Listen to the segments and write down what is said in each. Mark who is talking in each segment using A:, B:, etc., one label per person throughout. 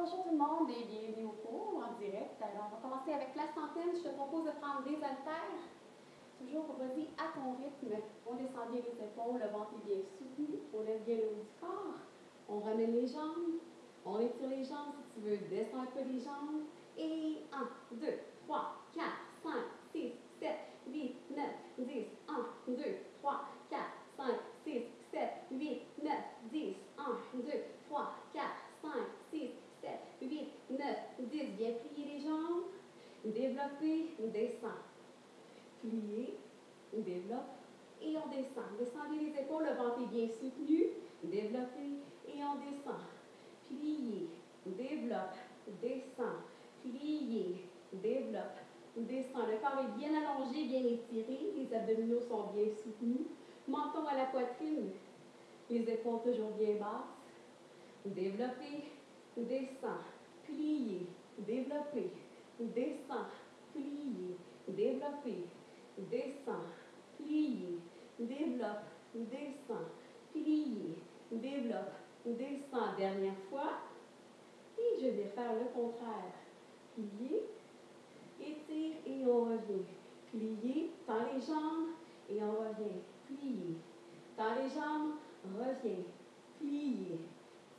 A: bonjour tout le monde et bienvenue au cours en direct. Alors, on va commencer avec la centaine. Je te propose de prendre des haltères. Toujours, vas-y à ton rythme. On descend bien les épaules, le ventre est bien soutenu. On lève bien le haut du corps. On ramène les jambes. On étire les jambes si tu veux. Descends un peu les jambes. Et 1, 2, 3, 4, 5, 6, 7, 8, 9, 10. 1, 2, 3, 4, 5, 6, 7, 8, 9, 10. 1, 2, 3, 4, 5, 6, 7, 8, 9, 10. Bien plier les jambes. Développer, descend. Plier, développe et on descend. Descendez les épaules, le ventre est bien soutenu. Développer et on descend. Plier, développe, descend. Plier, développe, descend. Le corps est bien allongé, bien étiré. Les abdominaux sont bien soutenus. Menton à la poitrine. Les épaules toujours bien basses. Développer, descend. Plier, développer, descend. Plier, développer, descend. Plier, développe, descend. Plier, développe, descend. Dernière fois. Et je vais faire le contraire. Plier, étire et on revient. Plier, tend les jambes et on revient. Plier, tend les jambes, revient. Plier,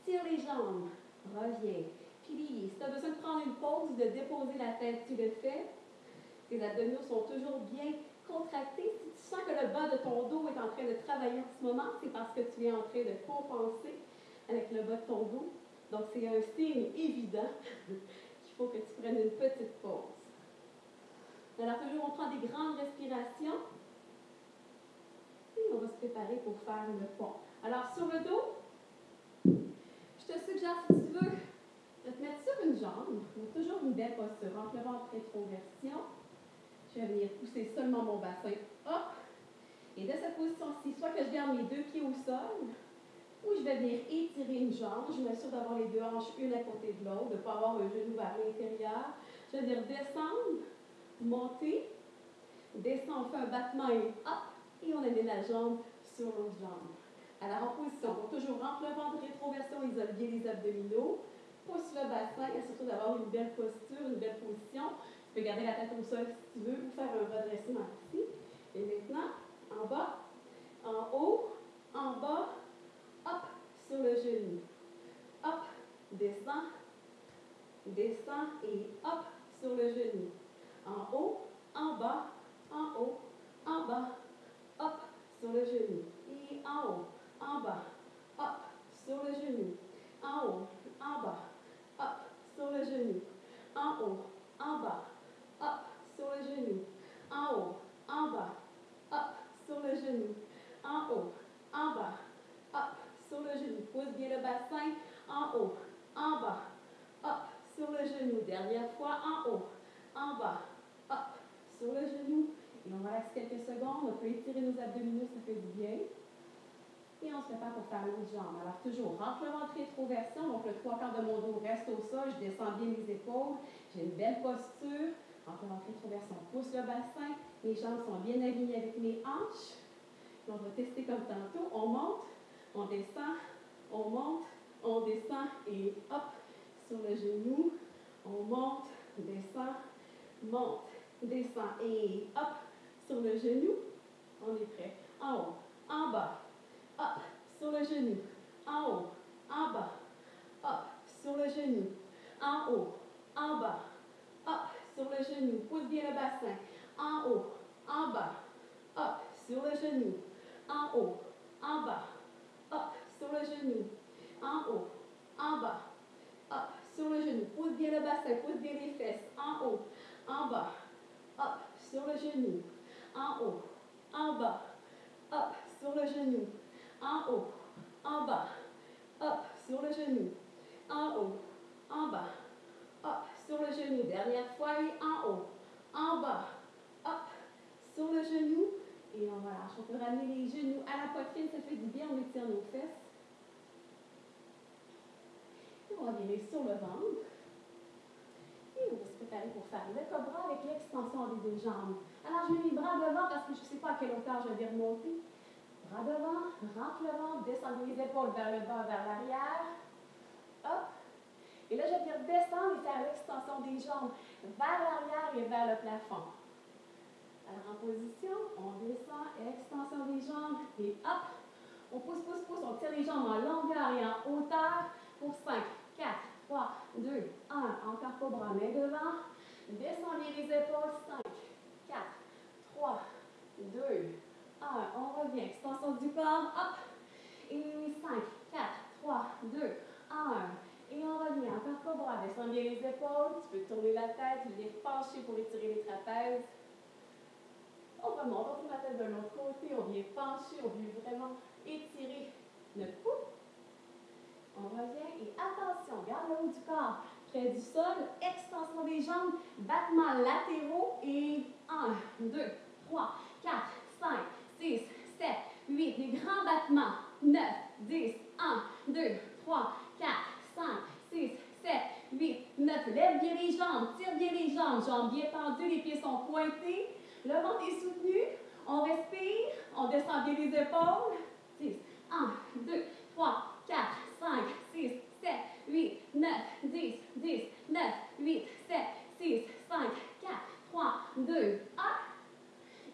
A: tire les jambes, revient. Plier. Si tu as besoin de prendre une pause, de déposer la tête, tu le fais. Tes abdominaux sont toujours bien contractés. Si tu sens que le bas de ton dos est en train de travailler en ce moment, c'est parce que tu es en train de compenser avec le bas de ton dos. Donc, c'est un signe évident qu'il faut que tu prennes une petite pause. Alors, toujours, on prend des grandes respirations. Et on va se préparer pour faire le pont. Alors, sur le dos, te suggère, si tu veux, de te mettre sur une jambe. Toujours une belle posture. Entre le ventre, rétroversion. Je vais venir pousser seulement mon bassin. Hop! Et de cette position-ci, soit que je garde mes deux pieds au sol, ou je vais venir étirer une jambe. Je m'assure d'avoir les deux hanches une à côté de l'autre, de ne pas avoir un genou vers l'intérieur. Je vais venir descendre, monter, descendre, on fait un battement et hop, et on amène la jambe sur l'autre jambe. Alors en position, donc toujours rentre le ventre, rétroversion, isole bien les abdominaux, pousse le bassin et surtout d'avoir une belle posture, une belle position. Tu peux garder la tête au sol si tu veux ou faire un redressement ici. Et maintenant, en bas, en haut, en bas, hop, sur le genou. Hop, descend, descend et hop, sur le genou. En haut, en bas, en haut, en bas, hop, sur le genou. Et en haut, en bas, hop, sur le genou. En haut, en bas, hop, sur le genou. En haut, en bas, hop, sur le genou. En haut, en bas, hop, sur le genou. En haut, en bas, hop, sur le genou. Pousse bien le bassin. En haut, en bas, hop, sur le genou. Dernière fois, en haut, en bas, hop, sur le genou. Et on relaxe quelques secondes. On peut étirer nos abdominaux, ça fait du bien. Et on se prépare pour faire l'autre jambe. Alors, toujours, rentre le ventre rétroversion. Donc, le trois quarts de mon dos reste au sol. Je descends bien les épaules. J'ai une belle posture. Rentre le ventre rétroversion. Pousse le bassin. Les jambes sont bien alignées avec mes hanches. on va tester comme tantôt. On monte, on descend, on monte, on descend et hop, sur le genou. On monte, descend, monte, descend et hop, sur le genou. On est prêt. En haut, en bas, hop, sur le genou. En haut, en bas, hop, sur le genou. En haut, en bas, hop, sur le genou. Pousse bien le bassin. En haut, en bas, hop, sur le genou. En haut, en bas, hop, sur le genou. En haut, en bas, hop, sur le genou. Pousse bien le bassin, pousse bien les fesses. En haut, en bas, hop, sur le genou. En haut, en bas, hop, sur le genou. En haut, en bas, hop, sur le genou. En haut, en bas, hop, sur le genou. Dernière fois, et en haut, en bas, hop, sur le genou. Et on relâche. On peut ramener les genoux à la poitrine, ça fait du bien, on étire nos fesses. Et on va virer sur le ventre. Et on va se préparer pour faire le cobra avec l'extension des deux jambes. Alors, je mets mes bras devant parce que je ne sais pas à quelle hauteur je vais remonter. Bras devant, rentre le ventre, descendez les épaules vers le bas, vers l'arrière. Hop. Et là, je vais venir descendre et faire l'extension des jambes vers l'arrière et vers le plafond. Alors, en position, on descend, extension des jambes et hop, on pousse, pousse, pousse, on tire les jambes en longueur et en hauteur pour 5, 4, 3, 2, 1. Encore pas bras, main devant. Descendez les épaules, 5, 4, 3, 2, 1. On revient, extension du corps, hop. Et 5, 4, 3, 2, 1. Et on revient, encore pas bras. Descendez les épaules, tu peux tourner la tête, venir pencher pour étirer les trapèzes. On remonte, on tourne la tête de l'autre côté, on vient pencher, on vient vraiment étirer notre cou. On revient. Et attention, garde le haut du corps. Près du sol, extension des jambes, battements latéraux. Et 1, 2, 3, 4, 5, 6, 7, 8, des grands battements, 9, 10, 1, 2, 3, 4, 5, 6, 7, 8, 9. Lève bien les jambes, tire bien les jambes, jambes bien tendues, les pieds sont pointés, le ventre est soutenu, on respire, on descend bien les épaules, 6, 1, 2, 3, 4, 5, 6, 7, 8, 9, 10, 10, 9, 8, 7, 6, 5, 4, 3, 2, 1.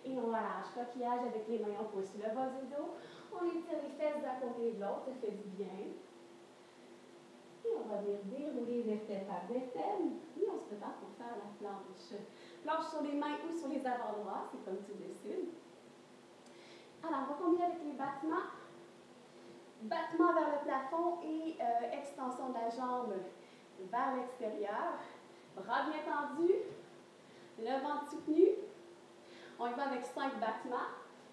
A: Et on relâche. Coquillage avec les mains, on pousse le bas du dos. On étire les fesses d'un côté et de l'autre, ça fait du bien. Et on va venir dérouler fesses par des Et on se prépare pour faire la planche. Planche sur les mains ou sur les avant-bras, c'est comme tu décides. Alors, on va combiner avec les battements battement vers le plafond et euh, extension de la jambe vers l'extérieur. Bras bien tendus, le ventre soutenu. On y va avec cinq battements.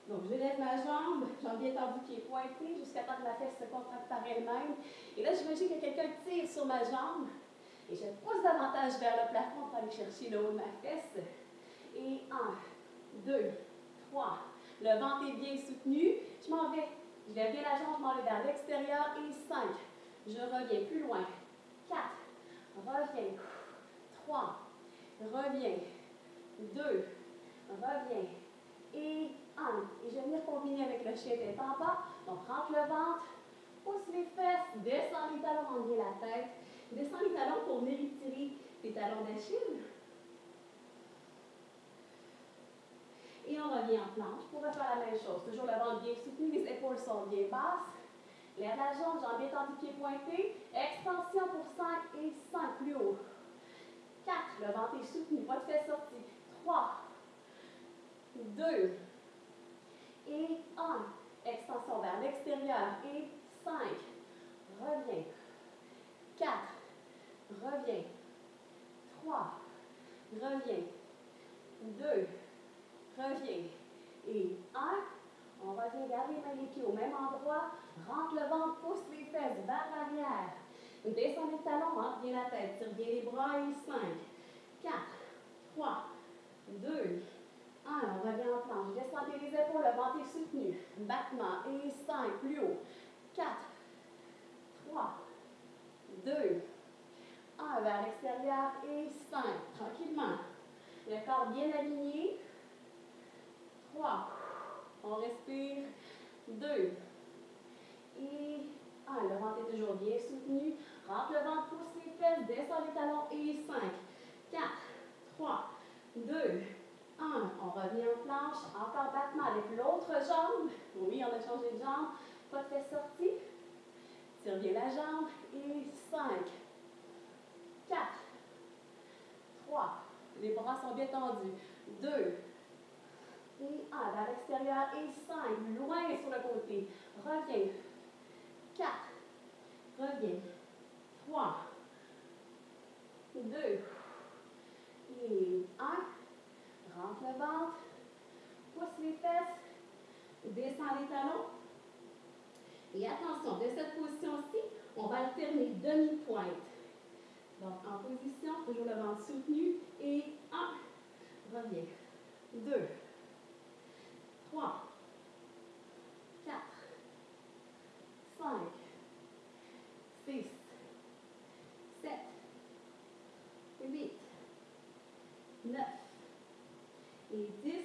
A: Donc, j'élève ma jambe, jambe bien tendue qui est pointée jusqu'à temps que la fesse se contracte par elle-même. Et là, j'imagine que quelqu'un tire sur ma jambe et je pousse davantage vers le plafond pour aller chercher le haut de ma fesse. Et un, deux, trois. Le ventre est bien soutenu. Je m'en vais je lève bien la jambe, je m'en vais vers l'extérieur. Et 5. Je reviens plus loin. 4. Reviens. 3. Reviens. 2. Reviens. Et 1. Et je vais venir combiner avec le chien en bas. Donc, rentre le ventre. Pousse les fesses. Descends les talons, bien la tête. Descends les talons pour venir étirer tes talons d'Achille. Et on revient en planche. On va faire la même chose. Toujours le ventre bien soutenu, les épaules sont bien basses. Lève la jambe, bien tendue, pied pointé. Extension pour 5 et 5 plus haut. 4, le ventre est soutenu, pas de fesses sorties. 3, 2 et 1. Extension vers l'extérieur et 5. Reviens. 4. Reviens. 3. Reviens. 2. Reviens. Et un, on revient, garde les mains les pieds au même endroit, rentre le ventre, pousse les fesses vers l'arrière. Descends les talons, rentre bien la tête, tire bien les bras et 5, 4, 3, 2, 1. On revient en planche. Descendez les épaules, le ventre est soutenu. Battement et 5, plus haut. 4, 3, 2, 1 vers l'extérieur et 5. Tranquillement. Le corps bien aligné. 3. On respire. 2. Et 1. Le ventre est toujours bien soutenu. Rentre le ventre, pousse les fesses, descend les talons et 5. 4. 3. 2. 1. On revient en planche. Encore battement avec l'autre jambe. Oui, on a changé de jambe. Pas de fesses sorties. Tire bien la jambe. Et 5. 4. 3. Les bras sont bien tendus. 2 et 1 vers l'extérieur et 5, loin sur le côté. Reviens. 4, reviens. 3, 2 et 1. Rentre le ventre, pousse les fesses, descends les talons. Et attention, de cette position-ci, on va alterner demi-pointe. Donc, en position, toujours le ventre soutenu. Et 1, reviens. 2, 3, 4, 5, 6, 7, 8, 9 et 10. Et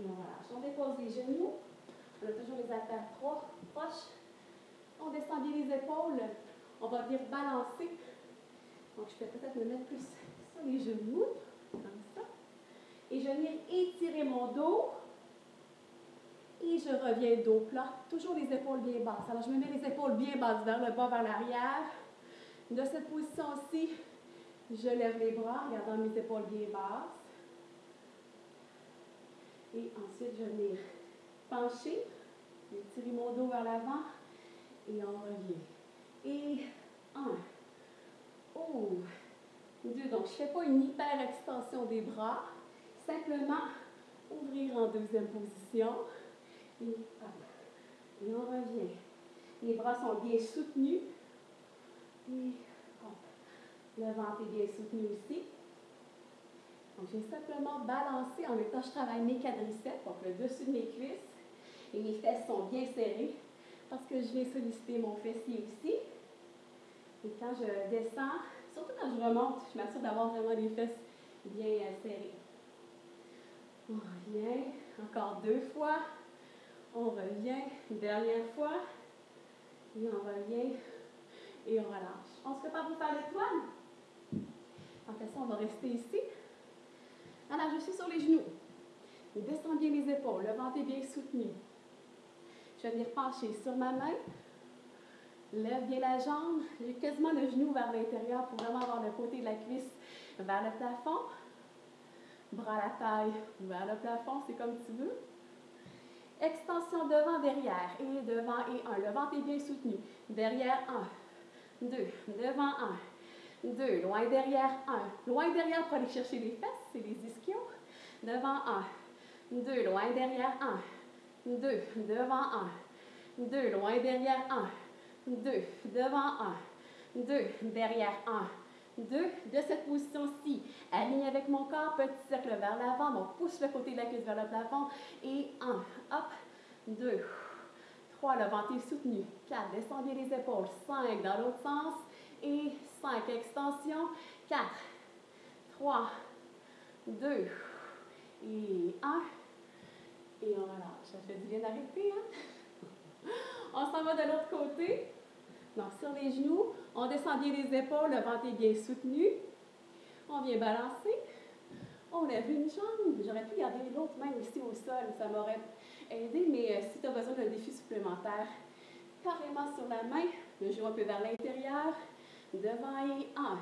A: on relâche. On dépose les genoux. On a toujours les haltères les épaules. On va venir balancer Donc, je peux peut-être me mettre plus sur les genoux, comme ça. Et je viens étirer mon dos. Et je reviens dos plat, toujours les épaules bien basses. Alors, je me mets les épaules bien basses vers le bas, vers l'arrière. De cette position-ci, je lève les bras, regardant mes épaules bien basses. Et ensuite, je viens pencher, étirer mon dos vers l'avant. Et on revient. Et un. Oh. Deux. Donc, je ne fais pas une hyper extension des bras. Simplement ouvrir en deuxième position. Et, et on revient. Les bras sont bien soutenus. Et hop. Le ventre est bien soutenu aussi. Donc, j'ai simplement balancé en même temps, je travaille mes quadriceps, donc le dessus de mes cuisses. Et mes fesses sont bien serrées parce que je viens solliciter mon fessier aussi. Et quand je descends, surtout quand je remonte, je m'assure d'avoir vraiment les fesses bien euh, serrées. On revient, encore deux fois. On revient, une dernière fois. Et on revient et on relâche. On se prépare pour faire l'étoile. En fait, ça, on va rester ici. Alors, je suis sur les genoux. Descends bien les épaules, le ventre est bien soutenu. Je vais venir pencher sur ma main. Lève bien la jambe. J'ai quasiment le genou vers l'intérieur pour vraiment avoir le côté de la cuisse vers le plafond. Bras à la taille vers le plafond, c'est comme tu veux. Extension devant, derrière. Et devant et un. Le ventre est bien soutenu. Derrière, un. Deux. Devant, un. Deux. Loin derrière, un. Loin derrière pour aller chercher les fesses, c'est les ischios. Devant, un. Deux. Loin derrière, un. Deux. Devant, un. Deux. Loin derrière, un. Deux. Devant, un. Deux. Derrière, un. Deux. De cette position-ci, aligne avec mon corps, petit cercle vers l'avant. Donc, pousse le côté de la cuisse vers le plafond. Et un. Hop. Deux. Trois. Le ventre est soutenu. Quatre. Descendez les épaules. Cinq. Dans l'autre sens. Et cinq. Extension. Quatre. Trois. Deux. Et un. Et on relâche. Ça fait du bien d'arrêter, hein? on s'en va de l'autre côté. Donc, sur les genoux, on descend bien les épaules, le ventre est bien soutenu. On vient balancer. On lève une jambe. J'aurais pu garder l'autre main ici au sol, ça m'aurait aidé, mais euh, si tu as besoin d'un défi supplémentaire, carrément sur la main, le genou un peu vers l'intérieur, devant et un,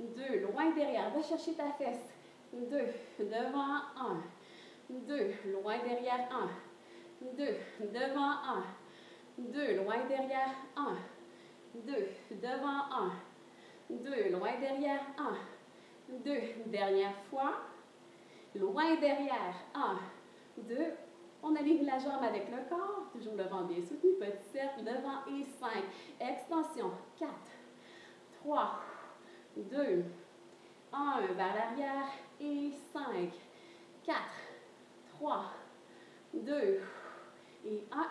A: deux, loin derrière, va chercher ta fesse, deux, devant, un, deux, loin derrière, un, deux, devant, un, deux, loin derrière, un, deux, devant, un, deux, loin derrière, un, deux, dernière fois, loin derrière, un, deux, on aligne la jambe avec le corps, toujours le ventre bien soutenu, petit cercle, devant et cinq, extension, quatre, trois, deux, un, vers l'arrière et cinq, quatre, 3, 2 et 1.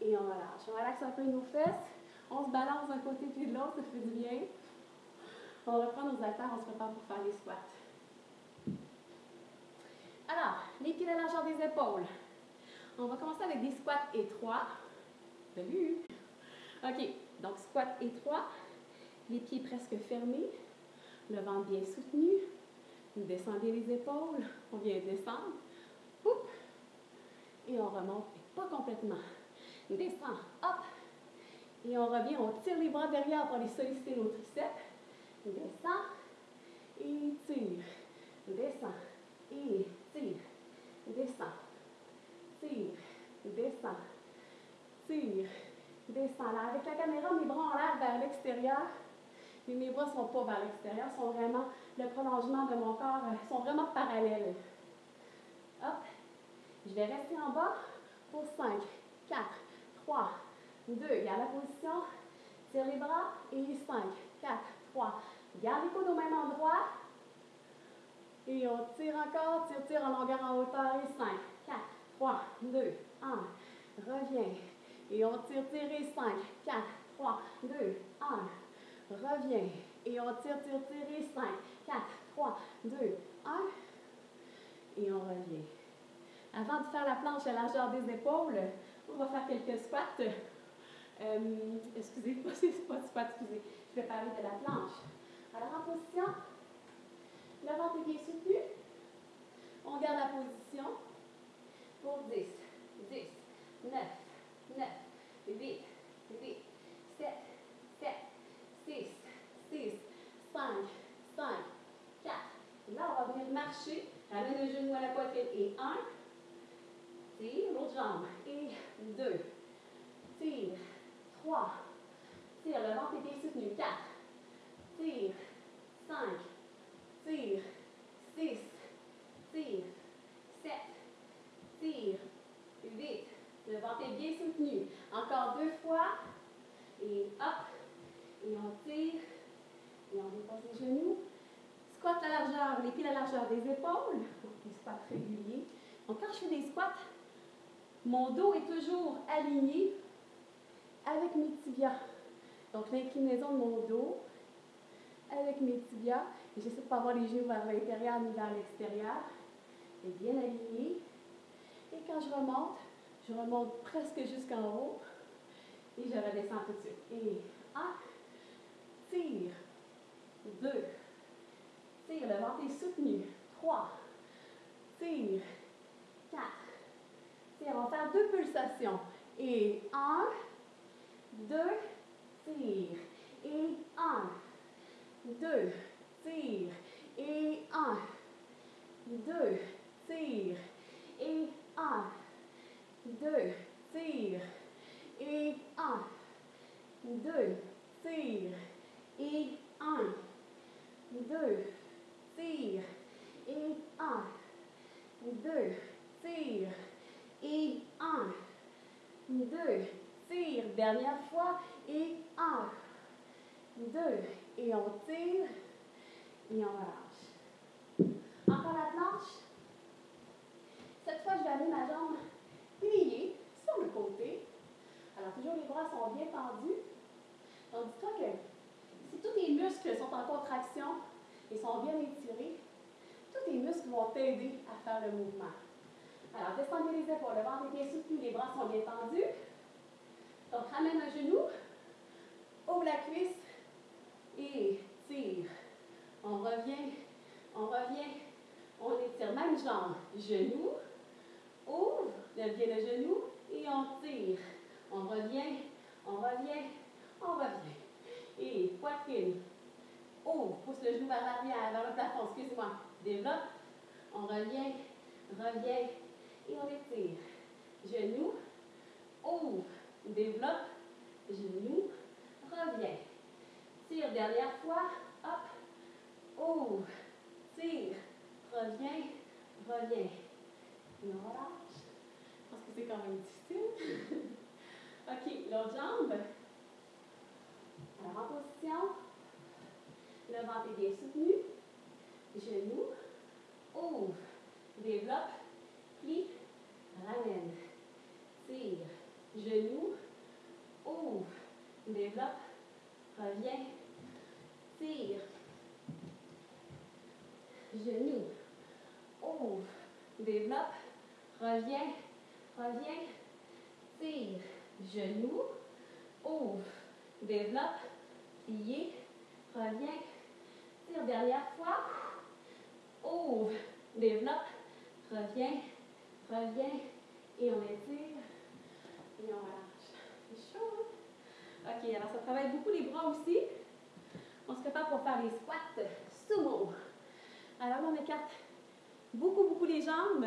A: Et on relâche. On relaxe un peu nos fesses. On se balance d'un côté puis de l'autre, ça fait du bien. On reprend nos haltères, on se prépare pour faire les squats. Alors, les pieds à la largeur des épaules. On va commencer avec des squats étroits. Salut! OK, donc squat étroit, les pieds presque fermés, le ventre bien soutenu. Descendez les épaules, on vient descendre. Et on remonte, pas complètement. Descend, hop. Et on revient, on tire les bras derrière pour aller solliciter nos triceps. Descend, et tire. Descend, et tire. Descend, tire. Descend, tire. Descend. Là, avec la caméra, mes bras en l'air vers l'extérieur. Mais mes bras ne sont pas vers l'extérieur, sont vraiment le prolongement de mon corps, euh, sont vraiment parallèles. Hop. Je vais rester en bas pour 5, 4, 3, 2. Garde la position. Tire les bras. Et 5, 4, 3. Garde les coudes au même endroit. Et on tire encore. Tire, tire en longueur, en hauteur. Et 5, 4, 3, 2, 1. Reviens. Et on tire, tire. Et 5, 4, 3, 2, 1. Reviens. Et on tire, tire, tire. Et 5, 4, 3, 2, 1. Et on revient. Avant de faire la planche à la largeur des épaules, on va faire quelques squats. Euh, excusez, pas squat, excusez. Je vais parler de la planche. Alors en position, le ventre est bien soutenu. On garde la position pour 10, 10, 9, 9, 8, 8, 7, 7, 6, 6, 5, 5, 4. Et là, on va venir marcher. Ramène le genou à la poitrine. Et 1. Tire l'autre jambe. Et 2. Tire. 3. Tire. Le ventre est bien soutenu. 4. Tire. 5. Tire. 6. Tire. 7. Tire. 8. Le ventre est bien soutenu. Encore deux fois. Et hop. Et on tire. Et on dépose les genoux. Squat la largeur, les pieds à la largeur des épaules. Des squats réguliers. Donc, quand je fais des squats, mon dos est toujours aligné avec mes tibias. Donc, l'inclinaison de mon dos avec mes tibias. J'essaie de ne pas avoir les genoux vers l'intérieur ni vers l'extérieur. Et bien aligné. Et quand je remonte, je remonte presque jusqu'en haut. Et je redescends tout de suite. Et un, tire, deux, tire, le ventre est soutenu, trois, tire, quatre, on va faire deux pulsations. Et un, deux, tire, et un, deux, tire, et un, deux, tire, et un, deux, tire, et un, deux, tire, et un, deux, tire, et un, deux, tire, et un, deux, tire, dernière fois, et un, deux, et on tire, et on relâche. Encore la planche. Cette fois, je vais amener ma jambe pliée sur le côté. Alors, toujours les bras sont bien tendus. Donc, dis-toi que si tous tes muscles sont en contraction et sont bien étirés, tous tes muscles vont t'aider à faire le mouvement. Alors, descendez les épaules, le ventre est bien soutenu, les bras sont bien tendus. Donc, ramène un genou, ouvre la cuisse et tire. On revient, on revient, on étire même jambe, genou, ouvre, lève bien le genou et on tire. On revient, on revient, on revient. Et poitrine, ouvre, pousse le genou vers l'arrière, vers le plafond, excuse-moi. Développe, on revient, revient et on étire. Genou, ouvre, développe, genou, revient. Tire, dernière fois, hop, ouvre, tire, revient, revient. Et on relâche. Pense que c'est quand même difficile. OK, l'autre jambe. Alors, en position. Le ventre est bien soutenu. Genou. Ouvre. Développe. Ramène. Tire. Genou. Ouvre. Développe. Reviens. Tire. Genou. Ouvre. Développe. Reviens. Reviens. Tire genou, ouvre, développe, plié, reviens, tire dernière fois, ouvre, développe, reviens, reviens, et on étire, et on relâche. C'est chaud, hein? OK, alors ça travaille beaucoup les bras aussi. On se prépare pour faire les squats sumo. Alors on écarte beaucoup, beaucoup les jambes.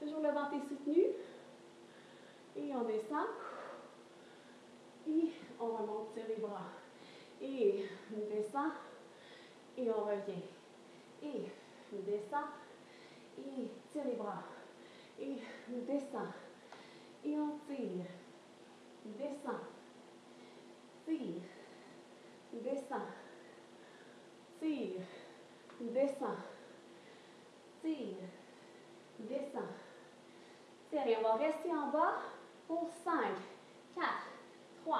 A: Toujours le ventre est soutenu. Et on descend. Et on remonte sur les bras. Et on descend. Et on revient. Et on descend. Et tire les bras. Et descend. Et on tire. Descend. Tire. Descend. Tire. Descend. Tire. Descend. Tire. on va rester en bas pour 5, 4, 3,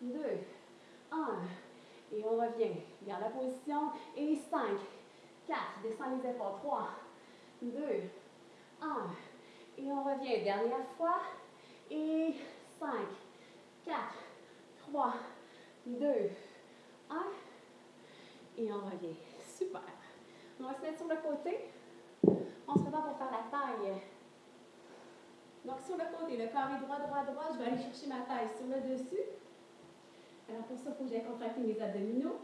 A: 2, 1. Et on revient. Garde la position. Et 5, 4. Descends les épaules. 3, 2, 1. Et on revient. Dernière fois. Et 5, 4, 3, deux, un. Et on revient. Super. On va se mettre sur le côté. On se prépare pour faire la taille. Donc, sur le côté, le carré droit, droit, droit, je vais aller chercher ma taille sur le dessus. Alors, pour ça, il faut que j'aille contracter mes abdominaux.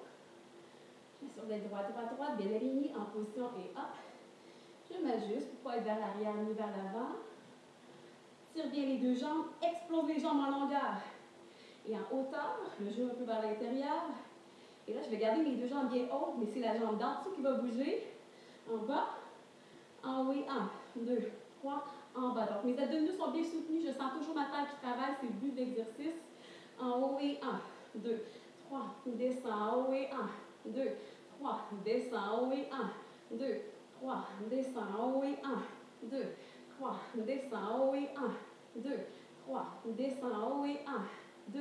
A: Je sur le droit, droit, droit, bien aligné, en position et hop. Je m'ajuste pour pas être vers l'arrière ni vers l'avant. Tire bien les deux jambes, explose les jambes en longueur et en hauteur. Le genou un peu vers l'intérieur. Et là, je vais garder les deux jambes bien hautes, mais c'est la jambe d'en dessous qui va bouger. En bas, en haut et un, deux, trois, en bas. Donc, mes abdominaux sont bien soutenus. Je sens toujours ma taille qui travaille. C'est le but de l'exercice. En haut et un, deux, trois, descend, en haut et un, deux, trois, descend, en haut et un, deux, 3, descends, haut et 1, 2, 3, descends, haut et 1, 2, 3, descends, haut et 1, 2,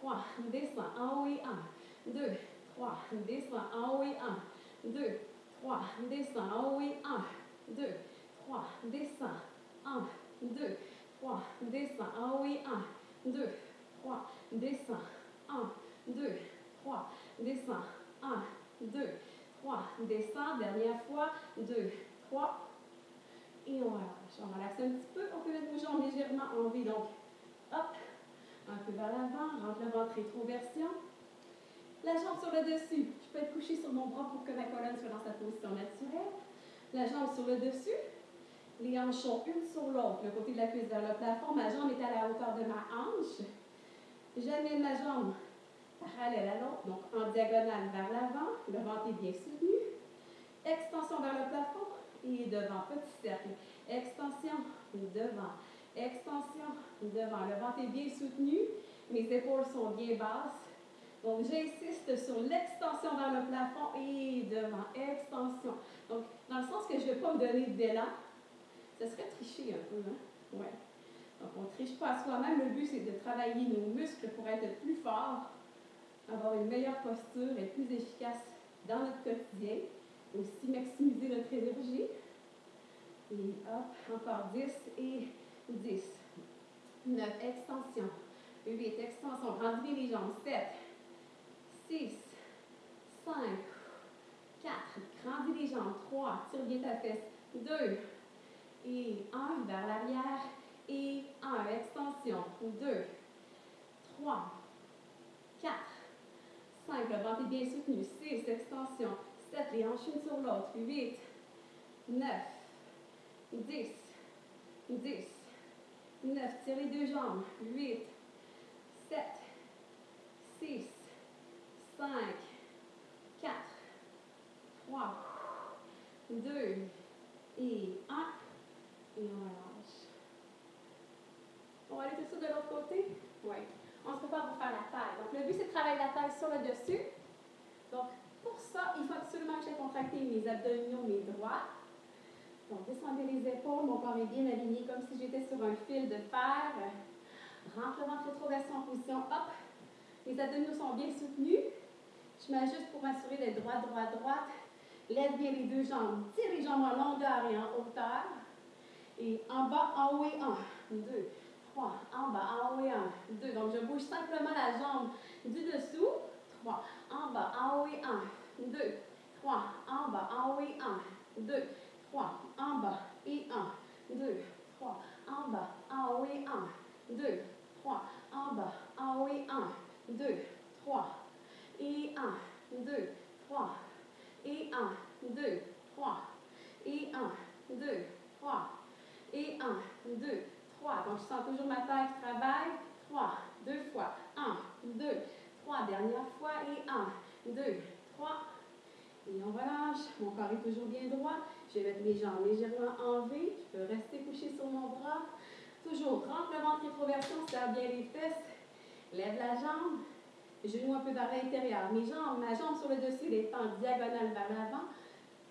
A: 3, descends, haut et 1, 2, 3, descends, haut et 1, 2, 3, descends, haut et 1, 2, 3, descends, 1, 2, 3, descends, haut et 1, 2, 3, descends, 1, 2, 3, 1, 2, trois, descend, dernière fois, deux, trois, et on relâche. On relaxe un petit peu, on peut mettre nos jambes légèrement en vie, donc, hop, un peu vers l'avant, rentre le ventre rétroversion. La jambe sur le dessus. Je peux être couché sur mon bras pour que ma colonne soit dans sa position naturelle. La jambe sur le dessus. Les hanches sont une sur l'autre, le côté de la cuisse vers le plafond. Ma jambe est à la hauteur de ma hanche. J'amène ma jambe parallèle à l'autre, donc en diagonale vers l'avant. Le ventre est bien soutenu. Extension vers le plafond et devant, petit cercle. Extension, devant. Extension, devant. Le ventre est bien soutenu. Mes épaules sont bien basses. Donc, j'insiste sur l'extension vers le plafond et devant, extension. Donc, dans le sens que je ne vais pas me donner d'élan, ce serait tricher un peu, hein? Ouais. Donc, on ne triche pas à soi-même. Le but, c'est de travailler nos muscles pour être plus forts, avoir une meilleure posture, être plus efficace dans notre quotidien, aussi maximiser notre énergie. Et hop, encore 10 et 10. 9, extension. 8, extension. Grandis les jambes. 7, 6, 5, 4. Grandis les jambes. 3. Tire bien ta fesse. 2 et 1 vers l'arrière et 1. Extension. 2, 3, 4, 5. Le ventre est bien soutenu. 6. Extension. 7. Les hanches une sur l'autre. 8, 9, 10, 10, 9. Tire les deux jambes. 8, 7, 6, 5, 4, 3, 2 et 1. Et on relâche. On va aller tout ça de l'autre côté? Oui. On se prépare pour faire la taille. Donc, le but, c'est de travailler la taille sur le dessus. Donc, pour ça, il faut absolument que j'ai contracté mes abdominaux, mes droits. Donc, descendez les épaules, mon corps est bien aligné, comme si j'étais sur un fil de fer. Rentre le ventre rétroversion en position. Hop. Les abdominaux sont bien soutenus. Je m'ajuste pour m'assurer d'être droite, droite, droite. Lève bien les deux jambes. Tire les jambes en longueur et en hauteur. Et en bas, en haut et un. Deux, 3, en bas, en haut et en 2. Donc, je bouge simplement la jambe du dessous. 3, en bas, en haut et 1, 2, 3, en bas, en haut et 1, 2, 3, en bas et 1, 2, 3, en bas, en haut et 1, 2, 3, en bas, en haut et 1, 2, 3, et 1, 2, 3, et 1, 2, 3, et 1, 2, 3, et 1, 2, 3, donc, je sens toujours ma taille qui travaille. Trois. Deux fois. Un. Deux. Trois. Dernière fois. Et un. Deux. Trois. Et on relâche. Mon corps est toujours bien droit. Je vais mettre mes jambes légèrement en V. Je peux rester couché sur mon bras. Toujours, rentre le ventre rétroversion, serre bien les fesses. Lève la jambe. Genou un peu vers l'intérieur. Mes jambes, ma jambe sur le dessus, les en diagonale vers l'avant.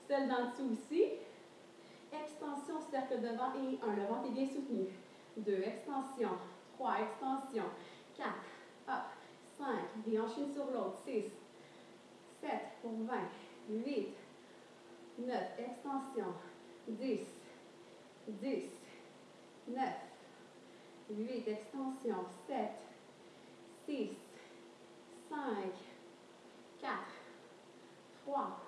A: Celle d'en dessous aussi. Extension, cercle devant et un. Le ventre est bien soutenu. 2, extension, 3, extension, 4, hop, ah, 5, déhanche une sur l'autre, 6, 7 pour 20, 8, 9, extension, 10, 10, 9, 8, extension, 7, 6, 5, 4, 3,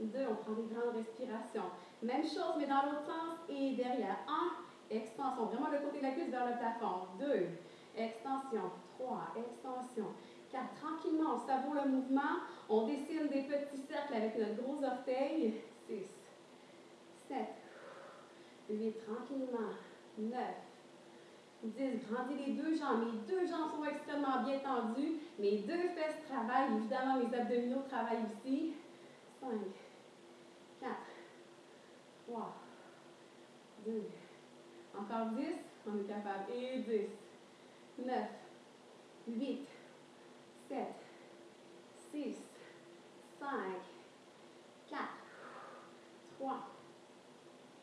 A: 2, on prend des grandes respirations. Même chose, mais dans l'autre sens et derrière. 1, extension. Vraiment le côté de la cuisse vers le plafond. Deux, extension. Trois, extension. Quatre, tranquillement, on savoure le mouvement. On dessine des petits cercles avec notre gros orteil. Six, sept, huit, tranquillement. Neuf, 10. Grandis les deux jambes. Mes deux jambes sont extrêmement bien tendues. Mes deux fesses travaillent. Évidemment, mes abdominaux travaillent aussi. 5, 4, 3, 2. Encore 10. On est capable. Et 10, 9, 8, 7, 6, 5, 4, 3,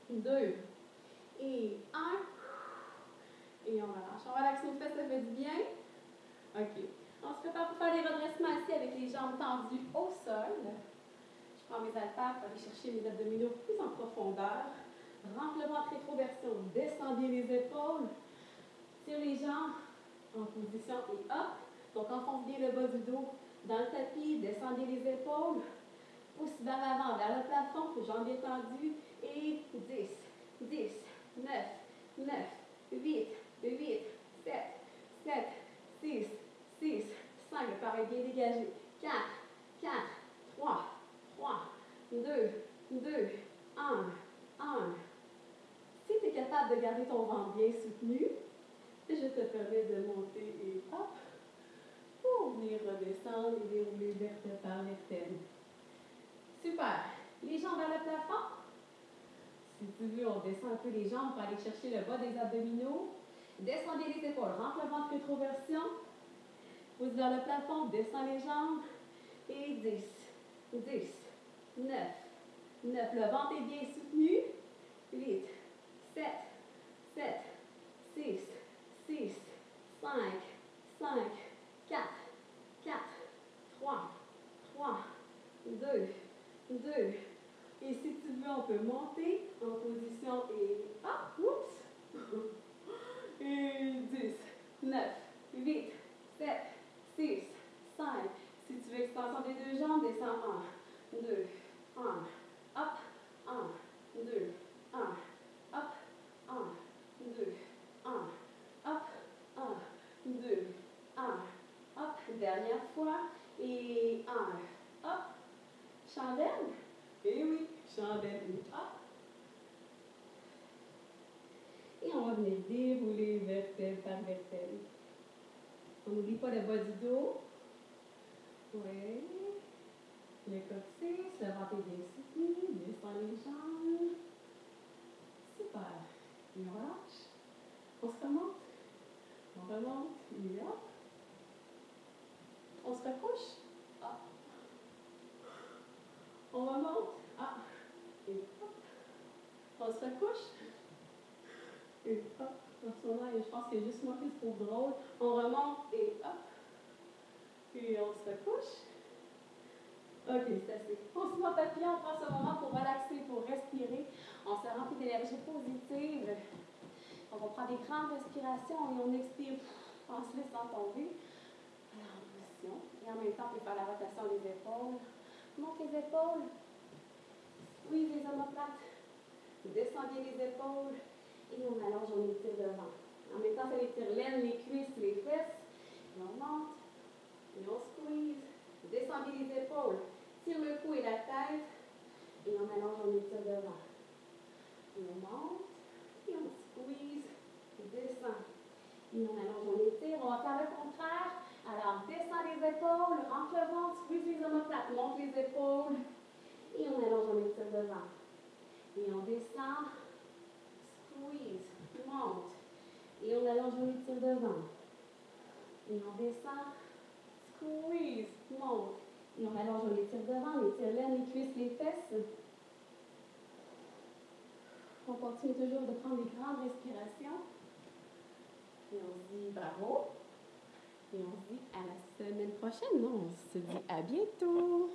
A: 2 et 1. Et on relâche. On relaxe nos fesses, ça fait du bien. OK. On se prépare pour faire les redressements assis avec les jambes tendues au sol. Je prends mes haltères pour aller chercher mes abdominaux plus en profondeur. Rentre rétroversion. Descendez les épaules. Tire les jambes en position et hop. Donc enfonce bien le bas du dos dans le tapis. Descendez les épaules. Pousse vers l'avant, vers le plafond. Jambes étendues. Et 10, 10, 9, 9, 8, 8, 7, 7, 6, 6, 5, le corps est bien dégagé. 4, 4, 3, 3, 2, 2, 1, 1. Si tu es capable de garder ton ventre bien soutenu, je te permets de monter et hop, pour venir redescendre et dérouler vertèbre par vertèbre. Super. Les jambes vers le plafond. Si tu veux, on descend un peu les jambes pour aller chercher le bas des abdominaux. Descendez les épaules, rentre le ventre rétroversion. Pousse vers le plafond, descends les jambes. Et 10, 10, 9, 9. Le ventre est bien soutenu. 8, 7, 7, 6, 6, 5, 5, 4, 4, 3, 3, 2, 2. Et si tu veux, on peut monter en position et hop, oups. Et 10, 9, 8, 7, 6, 5. Si tu veux extension des deux jambes, descends 1, 2, 1, hop, 1, 2, 1, hop, 1, 2, 1, hop, 1, 2, 1, hop. Dernière fois. Et 1, hop. Chandelle. Et oui, chandelle. Hop. Et on va venir dérouler vertèbre par vertèbre. On n'oublie pas le bas du dos. Oui. Le coccyx, le ventre est bien soutenu. Descend les jambes. Super. Et on relâche. Remonte. On remonte. Et hop. On se recouche. Hop. On remonte. Ah. Et hop. On se recouche. Et hop. En ce moment, je pense que c'est juste moi qui se trouve drôle. On remonte et hop. Puis on se recouche. OK, c'est assez. On se met papillon, on prend ce moment pour relaxer, pour respirer. On se remplit d'énergie positive. On prend des grandes respirations et on expire en se laissant tomber. Alors, en position. Et en même temps, on peut faire la rotation des épaules. Monte les épaules. Squeeze les omoplates. Descendez les épaules. Et on allonge, on étire devant. En même temps, ça étire l'aine, les cuisses, les fesses. Et on monte. Et on squeeze. Descendez les épaules. Tire le cou et la tête. Et on allonge, on étire devant. Et on monte. Et on squeeze. Descend. Et on allonge, on étire. On va faire le contraire. Alors, descend les épaules, rentre le ventre, squeeze les omoplates, monte les épaules. Et on allonge, on étire devant. Et on descend, squeeze, monte. Et on allonge, on étire devant. Et on descend, squeeze, monte. Et on allonge, on étire devant, on étire les cuisses, les fesses. On continue toujours de prendre des grandes respirations. Et on se dit bravo. Et on se dit à la semaine prochaine. Non, on se dit à bientôt.